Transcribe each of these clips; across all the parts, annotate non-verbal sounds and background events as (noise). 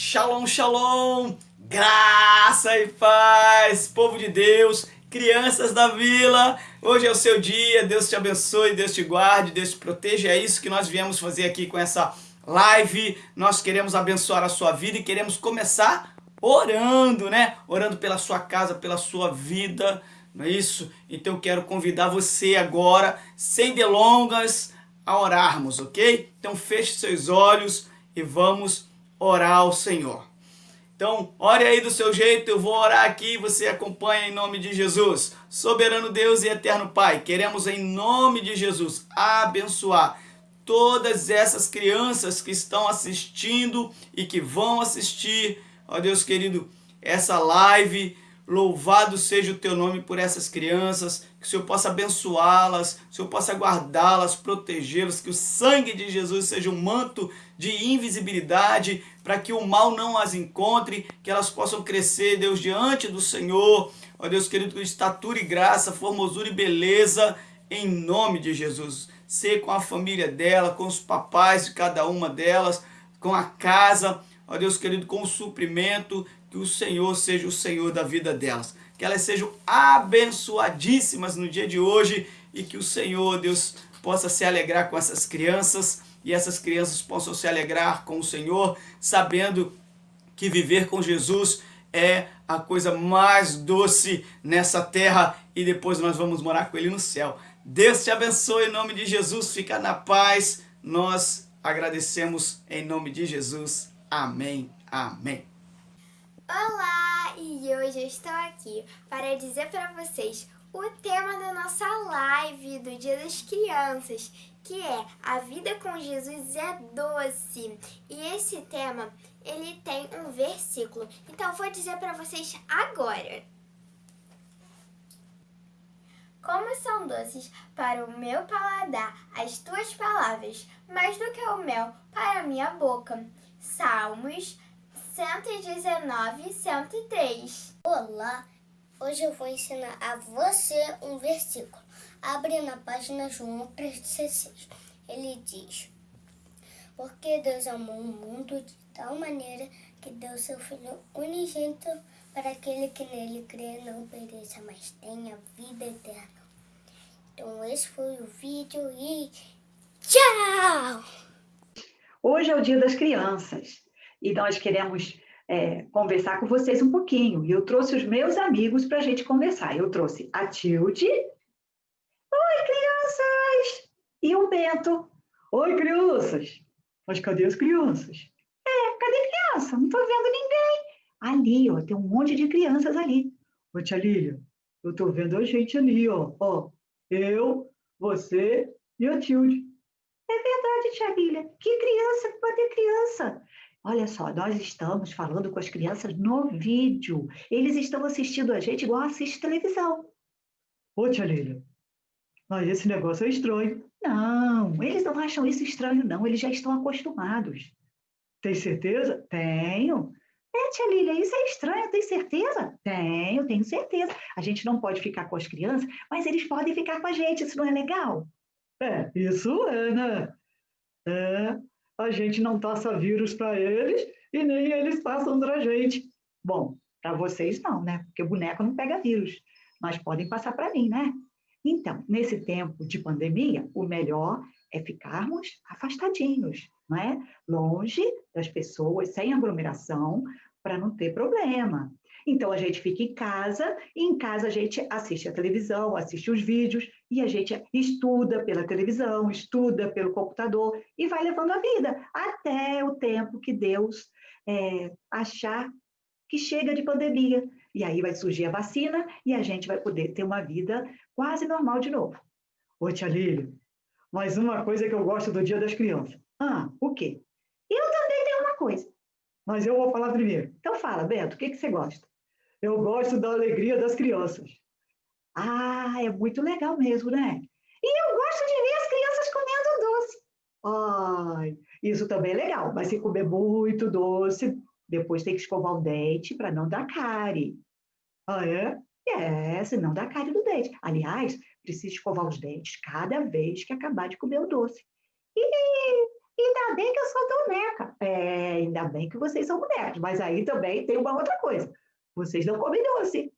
Shalom, shalom, graça e paz, povo de Deus, crianças da vila, hoje é o seu dia, Deus te abençoe, Deus te guarde, Deus te proteja, é isso que nós viemos fazer aqui com essa live, nós queremos abençoar a sua vida e queremos começar orando, né? Orando pela sua casa, pela sua vida, não é isso? Então eu quero convidar você agora, sem delongas, a orarmos, ok? Então feche seus olhos e vamos orar ao Senhor. Então, ore aí do seu jeito, eu vou orar aqui e você acompanha em nome de Jesus. Soberano Deus e eterno Pai, queremos em nome de Jesus abençoar todas essas crianças que estão assistindo e que vão assistir, ó Deus querido, essa live, Louvado seja o teu nome por essas crianças, que o Senhor possa abençoá-las, que o Senhor possa guardá-las, protegê-las, que o sangue de Jesus seja um manto de invisibilidade, para que o mal não as encontre, que elas possam crescer, Deus, diante do Senhor, ó Deus querido, com estatura e graça, formosura e beleza, em nome de Jesus. Ser com a família dela, com os papais de cada uma delas, com a casa, ó Deus querido, com o suprimento, que o Senhor seja o Senhor da vida delas. Que elas sejam abençoadíssimas no dia de hoje e que o Senhor, Deus, possa se alegrar com essas crianças e essas crianças possam se alegrar com o Senhor, sabendo que viver com Jesus é a coisa mais doce nessa terra e depois nós vamos morar com Ele no céu. Deus te abençoe em nome de Jesus, fica na paz. Nós agradecemos em nome de Jesus. Amém. Amém. Olá! E hoje eu estou aqui para dizer para vocês o tema da nossa live do Dia das Crianças, que é A Vida com Jesus é Doce. E esse tema, ele tem um versículo, então vou dizer para vocês agora. Como são doces para o meu paladar as tuas palavras, mais do que o mel para a minha boca. Salmos 119, 103. Olá, hoje eu vou ensinar a você um versículo. Abre na página João 3,16. Ele diz, Porque Deus amou o mundo de tal maneira que deu seu Filho unigênito para aquele que nele crê não pereça, mas tenha vida eterna. Então esse foi o vídeo e tchau! Hoje é o dia das crianças e nós queremos é, conversar com vocês um pouquinho. E eu trouxe os meus amigos para a gente conversar. Eu trouxe a Tilde. Oi, crianças! E o Bento. Oi, crianças! Mas cadê as crianças? É, cadê criança? Não estou vendo ninguém. Ali, ó, tem um monte de crianças ali. Ô, tia Lília, eu estou vendo a gente ali, ó. ó. Eu, você e a Tilde. É verdade, tia Lília. Que criança? Cadê criança? Olha só, nós estamos falando com as crianças no vídeo. Eles estão assistindo a gente igual assiste televisão. Ô, tia Lília, mas esse negócio é estranho. Não, eles não acham isso estranho, não. Eles já estão acostumados. Tem certeza? Tenho. É, tia Lília, isso é estranho, tem certeza? Tenho, tenho certeza. A gente não pode ficar com as crianças, mas eles podem ficar com a gente, isso não é legal? É, isso é, né? É, a gente não passa vírus para eles e nem eles passam para a gente. Bom, para vocês não, né? Porque o boneco não pega vírus, mas podem passar para mim, né? Então, nesse tempo de pandemia, o melhor é ficarmos afastadinhos, não é? Longe das pessoas, sem aglomeração, para não ter problema. Então, a gente fica em casa, e em casa a gente assiste a televisão, assiste os vídeos, e a gente estuda pela televisão, estuda pelo computador, e vai levando a vida, até o tempo que Deus é, achar que chega de pandemia. E aí vai surgir a vacina, e a gente vai poder ter uma vida quase normal de novo. Ô, tia Lília, uma coisa que eu gosto do Dia das Crianças. Ah, o quê? Eu também tenho uma coisa. Mas eu vou falar primeiro. Então fala, Beto, o que, que você gosta? Eu gosto da alegria das crianças. Ah, é muito legal mesmo, né? E eu gosto de ver as crianças comendo doce. Ai, isso também é legal, mas se comer muito doce, depois tem que escovar o dente para não dar cárie. Ah, é? É, senão dá cárie do dente. Aliás, precisa escovar os dentes cada vez que acabar de comer o doce. E ainda bem que eu sou boneca. É, ainda bem que vocês são bonecos, mas aí também tem uma outra coisa. Vocês não comem doce.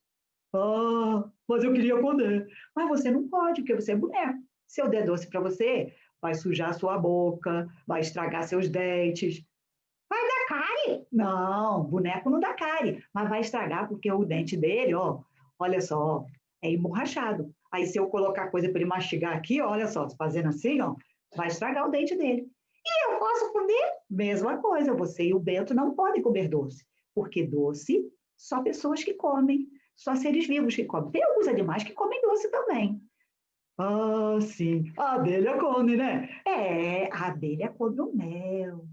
Ah, mas eu queria comer. Mas você não pode, porque você é boneco. Se eu der doce para você, vai sujar sua boca, vai estragar seus dentes. Vai dar cárie? Não, boneco não dá cárie, mas vai estragar porque o dente dele, ó, olha só, é emborrachado. Aí se eu colocar coisa para ele mastigar aqui, olha só, fazendo assim, ó, vai estragar o dente dele. E eu posso comer? Mesma coisa, você e o Bento não podem comer doce, porque doce só pessoas que comem, só seres vivos que comem. Tem alguns animais que comem doce também. Ah, sim, a abelha come, né? É, a abelha come o mel.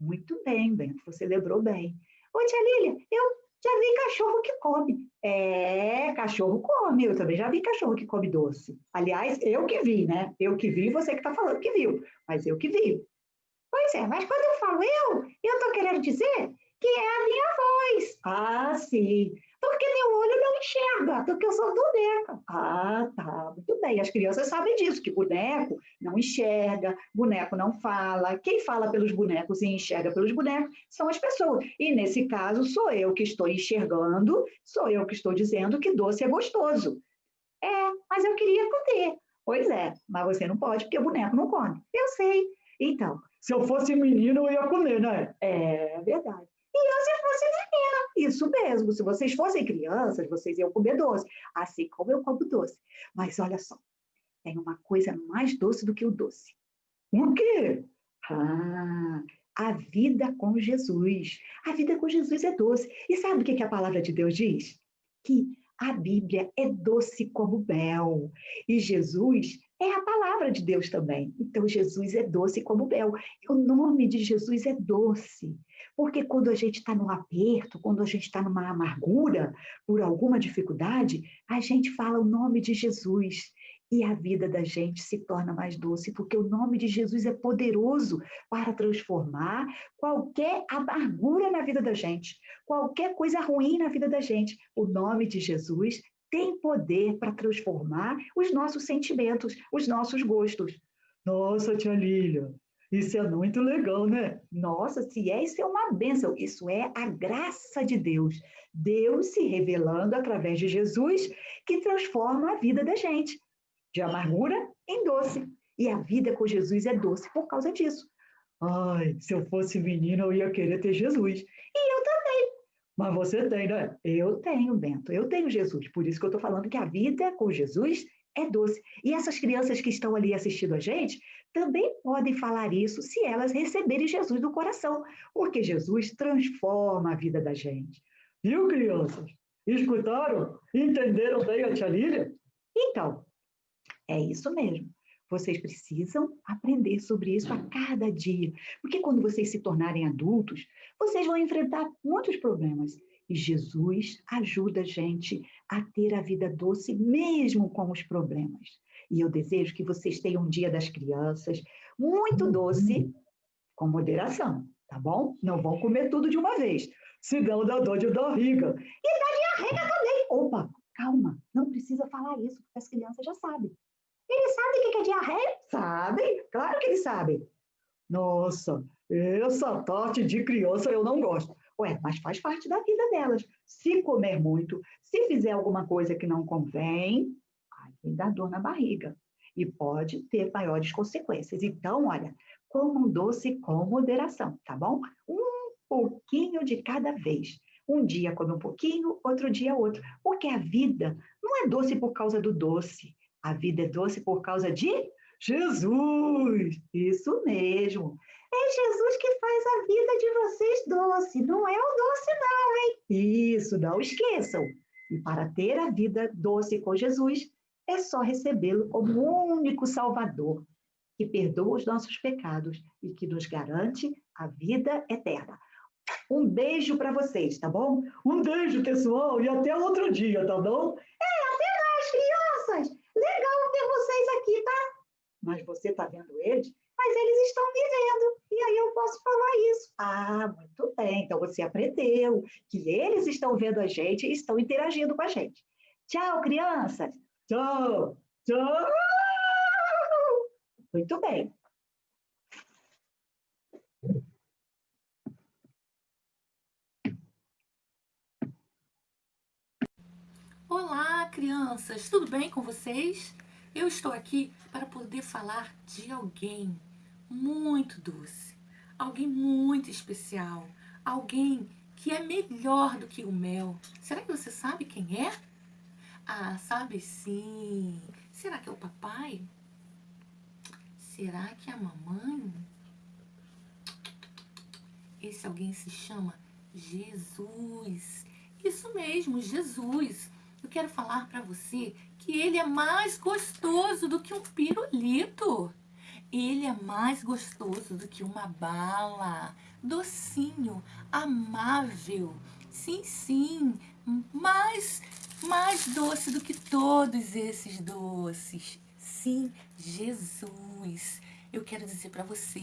Muito bem, Bento, você lembrou bem. Ô, tia Lília, eu já vi cachorro que come. É, cachorro come, eu também já vi cachorro que come doce. Aliás, eu que vi, né? Eu que vi, você que está falando que viu, mas eu que vi. Pois é, mas quando eu falo eu, eu estou querendo dizer que é a minha voz. Ah, sim. Porque meu olho não enxerga, porque eu sou boneca. Ah, tá, muito bem. As crianças sabem disso, que boneco não enxerga, boneco não fala. Quem fala pelos bonecos e enxerga pelos bonecos são as pessoas. E nesse caso, sou eu que estou enxergando, sou eu que estou dizendo que doce é gostoso. É, mas eu queria comer. Pois é, mas você não pode, porque boneco não come. Eu sei. Então, se eu fosse menino, eu ia comer, né? É verdade. E eu, se isso mesmo. Se vocês fossem crianças, vocês iam comer doce, assim como eu como doce. Mas olha só, tem uma coisa mais doce do que o doce. O quê? Ah, a vida com Jesus. A vida com Jesus é doce. E sabe o que a palavra de Deus diz? Que a Bíblia é doce como mel. E Jesus é a palavra de Deus também. Então, Jesus é doce como mel. O nome de Jesus é doce. Porque quando a gente está num aperto, quando a gente está numa amargura, por alguma dificuldade, a gente fala o nome de Jesus. E a vida da gente se torna mais doce, porque o nome de Jesus é poderoso para transformar qualquer amargura na vida da gente, qualquer coisa ruim na vida da gente. O nome de Jesus tem poder para transformar os nossos sentimentos, os nossos gostos. Nossa, tia Lília, isso é muito legal, né? Nossa, se é, isso é uma bênção. Isso é a graça de Deus. Deus se revelando através de Jesus, que transforma a vida da gente, de amargura em doce. E a vida com Jesus é doce por causa disso. Ai, se eu fosse menina, eu ia querer ter Jesus. E. Mas você tem, né? Eu tenho, Bento. Eu tenho Jesus. Por isso que eu estou falando que a vida com Jesus é doce. E essas crianças que estão ali assistindo a gente também podem falar isso se elas receberem Jesus no coração, porque Jesus transforma a vida da gente. Viu, crianças? Escutaram? Entenderam bem a tia Lília? Então, é isso mesmo. Vocês precisam aprender sobre isso a cada dia, porque quando vocês se tornarem adultos, vocês vão enfrentar muitos problemas. E Jesus ajuda a gente a ter a vida doce mesmo com os problemas. E eu desejo que vocês tenham um dia das crianças muito doce, com moderação, tá bom? Não vão comer tudo de uma vez, senão dá dor de barriga. E dá diarreia também. Opa, calma, não precisa falar isso, porque as crianças já sabem. Eles sabem o que é diarreia? Sabem, claro que eles sabem. Nossa, essa parte de criança eu não gosto. Ué, mas faz parte da vida delas. Se comer muito, se fizer alguma coisa que não convém, aí dá dor na barriga. E pode ter maiores consequências. Então, olha, coma um doce com moderação, tá bom? Um pouquinho de cada vez. Um dia come um pouquinho, outro dia outro. Porque a vida não é doce por causa do doce. A vida é doce por causa de Jesus! Isso mesmo! É Jesus que faz a vida de vocês doce, não é o doce, não, hein? Isso, não esqueçam! E para ter a vida doce com Jesus, é só recebê-lo como o único Salvador, que perdoa os nossos pecados e que nos garante a vida eterna. Um beijo para vocês, tá bom? Um beijo, pessoal, e até outro dia, tá bom? É, mas você está vendo eles? Mas eles estão me vendo, e aí eu posso falar isso. Ah, muito bem, então você aprendeu que eles estão vendo a gente e estão interagindo com a gente. Tchau, crianças! Tchau! Tchau! Muito bem. Olá, crianças! Tudo bem com vocês? Eu estou aqui para poder falar de alguém muito doce, alguém muito especial, alguém que é melhor do que o mel. Será que você sabe quem é? Ah, sabe sim. Será que é o papai? Será que é a mamãe? Esse alguém se chama Jesus. Isso mesmo, Jesus. Eu quero falar para você que ele é mais gostoso do que um pirulito. Ele é mais gostoso do que uma bala. Docinho, amável. Sim, sim, mais, mais doce do que todos esses doces. Sim, Jesus. Eu quero dizer para você,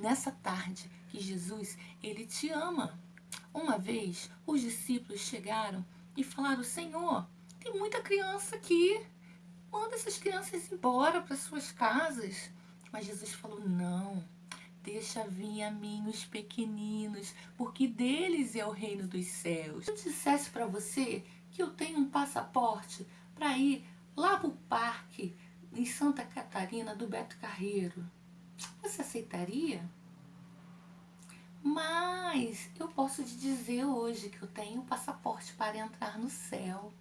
nessa tarde, que Jesus, ele te ama. Uma vez, os discípulos chegaram e falaram, Senhor, tem muita criança aqui. Manda essas crianças embora para suas casas. Mas Jesus falou, não, deixa vir a mim os pequeninos, porque deles é o reino dos céus. Se eu dissesse para você que eu tenho um passaporte para ir lá para o parque em Santa Catarina do Beto Carreiro, você aceitaria? Mas eu posso te dizer hoje que eu tenho um passaporte para entrar no céu.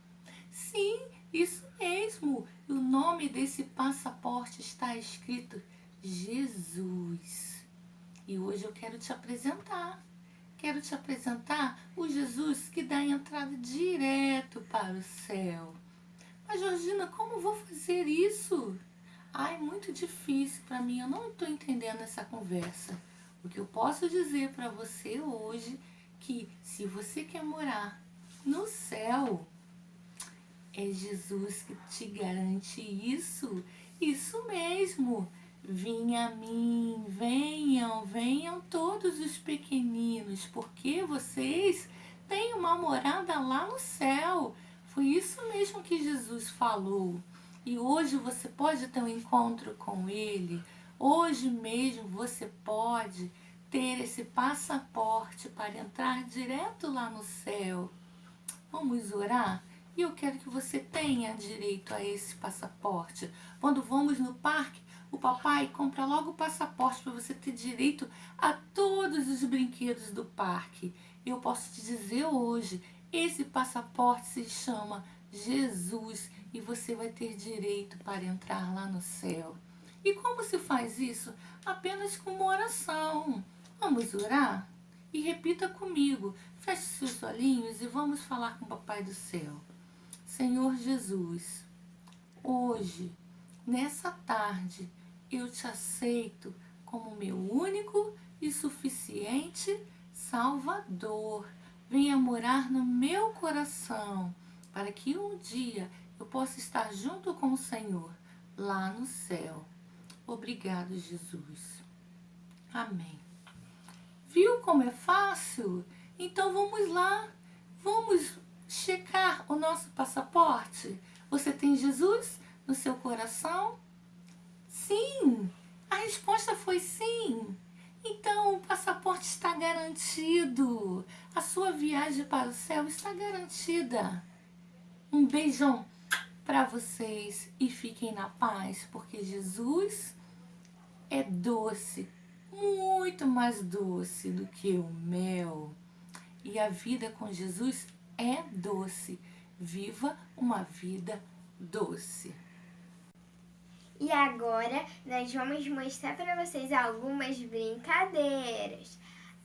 Sim, isso mesmo. O nome desse passaporte está escrito Jesus. E hoje eu quero te apresentar. Quero te apresentar o Jesus que dá a entrada direto para o céu. Mas, Georgina, como vou fazer isso? Ai, muito difícil para mim. Eu não estou entendendo essa conversa. O que eu posso dizer para você hoje que se você quer morar no céu, é Jesus que te garante isso. Isso mesmo. Vinha a mim, venham, venham todos os pequeninos, porque vocês têm uma morada lá no céu. Foi isso mesmo que Jesus falou. E hoje você pode ter um encontro com Ele Hoje mesmo você pode ter esse passaporte para entrar direto lá no céu. Vamos orar? E eu quero que você tenha direito a esse passaporte. Quando vamos no parque, o papai compra logo o passaporte para você ter direito a todos os brinquedos do parque. Eu posso te dizer hoje, esse passaporte se chama Jesus e você vai ter direito para entrar lá no céu. E como se faz isso? Apenas com uma oração. Vamos orar? E repita comigo. Feche seus olhinhos e vamos falar com o Papai do Céu. Senhor Jesus, hoje, nessa tarde, eu te aceito como meu único e suficiente Salvador. Venha morar no meu coração, para que um dia eu possa estar junto com o Senhor lá no céu. Obrigado, Jesus. Amém. Viu como é fácil? Então vamos lá. Vamos checar nosso passaporte. Você tem Jesus no seu coração? Sim. A resposta foi sim. Então o passaporte está garantido. A sua viagem para o céu está garantida. Um beijão para vocês e fiquem na paz, porque Jesus é doce, muito mais doce do que o mel. E a vida com Jesus é doce. Viva uma vida doce. E agora nós vamos mostrar para vocês algumas brincadeiras.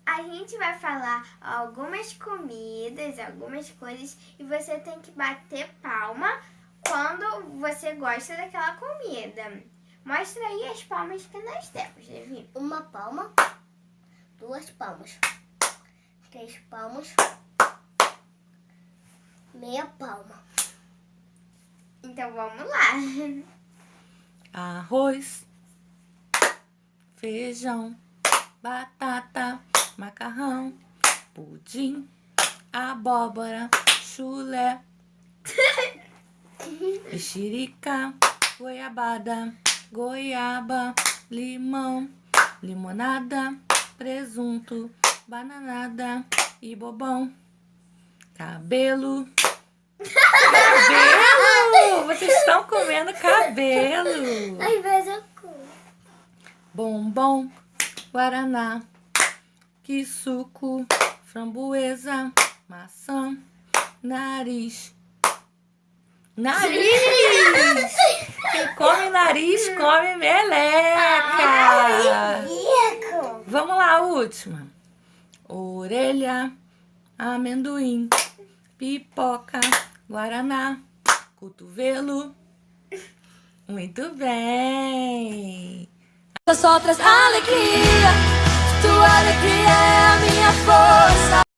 A gente vai falar algumas comidas, algumas coisas e você tem que bater palma quando você gosta daquela comida. Mostra aí as palmas que nós temos, Levi. Uma palma, duas palmas, três palmas, meia palma. Então vamos lá. Arroz, feijão, batata, macarrão, pudim, abóbora, chulé, (laughs) mexerica, goiabada, goiaba, limão, limonada, presunto, bananada e bobão. Cabelo, cabelo, Vocês estão comendo cabelo. Às vezes eu como. Bombom, guaraná, que suco, framboesa, maçã, nariz. Nariz! Quem come nariz, come meleca! Vamos lá, a última. Orelha, amendoim, pipoca, guaraná, cotovelo. Muito bem! Só traz alegria, tua alegria é a minha força.